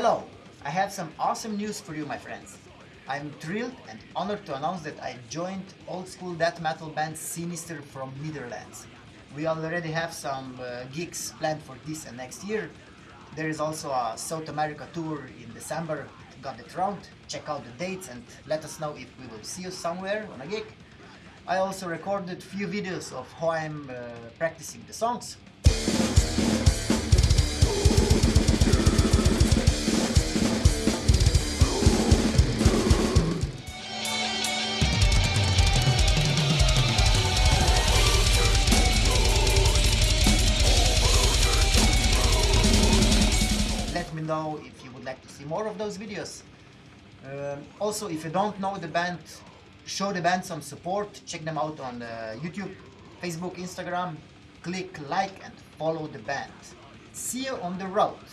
Hello! I have some awesome news for you, my friends. I'm thrilled and honored to announce that I joined old school death metal band Sinister from Netherlands. We already have some uh, gigs planned for this and next year. There is also a South America tour in December. Got it round. Check out the dates and let us know if we will see you somewhere on a gig. I also recorded few videos of how I'm uh, practicing the songs. Me know if you would like to see more of those videos. Um, also, if you don't know the band, show the band some support. Check them out on uh, YouTube, Facebook, Instagram. Click like and follow the band. See you on the road.